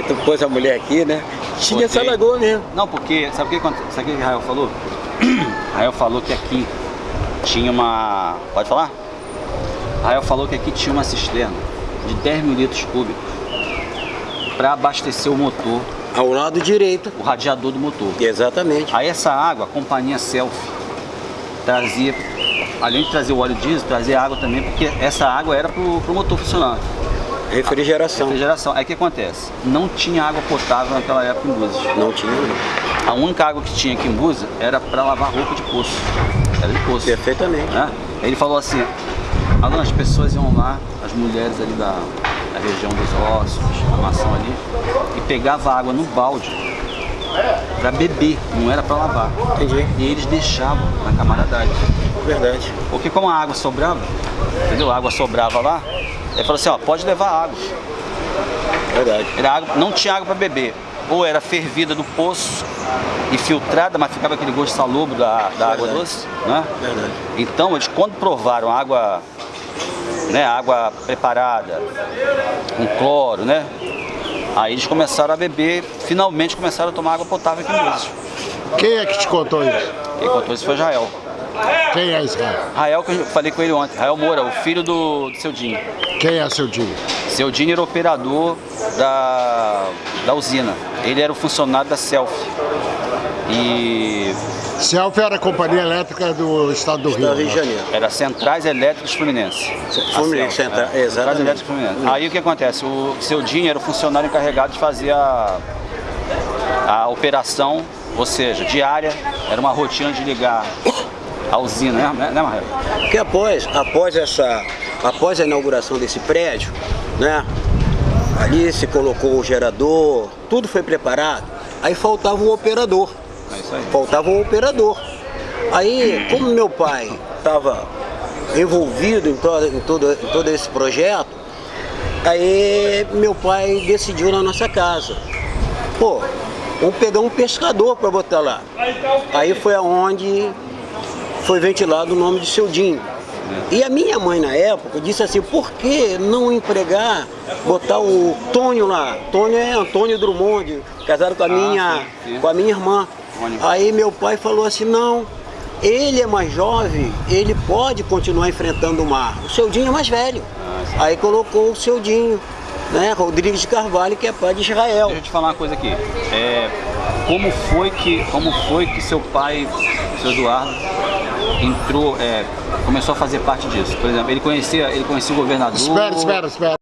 Aí tu pôs a mulher aqui, né? Tinha essa lagoa mesmo. Não, porque, sabe o que, sabe o que Rael falou? Rael falou que aqui tinha uma... Pode falar? Rael falou que aqui tinha uma cisterna de 10 mil litros cúbicos para abastecer o motor, Ao lado direito. o radiador do motor. Exatamente. Aí essa água, a companhia Self trazia, além de trazer o óleo diesel, trazia água também, porque essa água era pro, pro motor funcionar. Refrigeração. Refrigeração. Aí o que acontece? Não tinha água potável naquela época em Búzios. Não tinha. não. A única água que tinha aqui em Búzios era para lavar roupa de poço. Era de poço. Perfeitamente. Né? Aí Ele falou assim, Alan, as pessoas iam lá, as mulheres ali da, da região dos ossos, da maçã ali, e pegava água no balde para beber, não era para lavar. Entendi. E eles deixavam na camaradagem. Verdade. Porque como a água sobrava, entendeu? A água sobrava lá, ele falou assim, ó, pode levar água. Verdade. Era água, não tinha água para beber. Ou era fervida do poço e filtrada, mas ficava aquele gosto salobro da, da água doce, né? Verdade. Então, eles quando provaram água, né, água preparada, com cloro, né? Aí eles começaram a beber, finalmente começaram a tomar água potável aqui no Búzios. Quem é que te contou isso? Quem contou isso foi Israel. Quem é Israel? Rael, que eu falei com ele ontem, Rael Moura, o filho do, do seu Dinho. Quem é seu tio? Seu Dinho era operador da, da usina. Ele era o funcionário da Self. E Celf era a companhia elétrica do estado do Rio. Estado do Rio de né? Janeiro. era Centrais Elétricas Fluminense. Fluminense, A Self, Centra- é, Centrais. Elétricas Fluminense. Aí o que acontece? O seu Dinho era o funcionário encarregado de fazer a, a operação, ou seja, diária, era uma rotina de ligar a usina, né, né Marrelo? Porque após, após essa, após a inauguração desse prédio, né? Ali se colocou o gerador, tudo foi preparado. Aí faltava o operador. É isso aí. Faltava o operador. Aí, como meu pai estava envolvido em todo, em, todo, em todo esse projeto, aí meu pai decidiu na nossa casa. Pô, vamos pegar um pescador para botar lá. Aí foi aonde foi ventilado o nome de seu Dinho. E a minha mãe na época disse assim, por que não empregar, botar o Tônio lá? Tônio é Antônio Drummond, casado com a minha, sim, sim. com a minha irmã. Aí meu pai falou assim, não, ele é mais jovem, ele pode continuar enfrentando o mar. O seu Dinho é mais velho. Aí colocou o seu Dinho, né, Rodrigues de Carvalho, que é pai de Israel. Deixa eu te falar uma coisa aqui. É, como foi que, como foi que seu pai, seu Eduardo, entrou, é, começou a fazer parte disso? Por exemplo, ele conhecia, ele conhecia o governador. Espera, espera, espera.